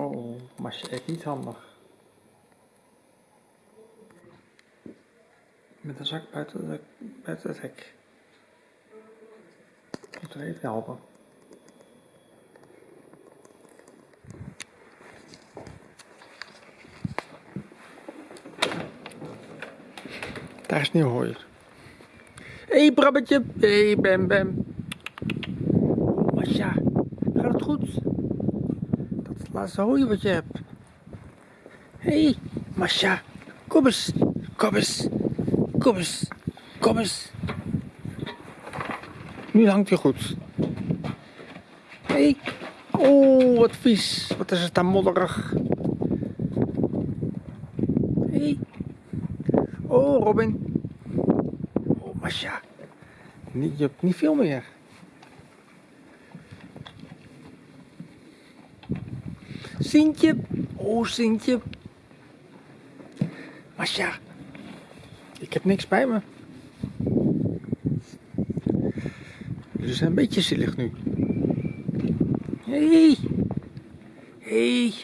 Oh, maar je echt niet handig. Met een zak buiten, de, buiten het hek. Moet er even helpen. Daar is Sneeuwhooier. Hé hey, Brabbetje. Hé hey, Bem Bem. Masja, gaat het goed? Laatste hooi wat je hebt. Hé, hey, Masja. Kom eens. Kom eens. Kom eens. Kom eens. Nu hangt hij goed. Hé. Hey. Oh, wat vies. Wat is het daar modderig. Hé. Hey. Oh, Robin. Oh, Masja. Je hebt niet veel meer. Sintje. Oh, Sintje. Masja. Ik heb niks bij me. Jullie zijn een beetje zielig nu. Hé. Hey. Hé. Hey.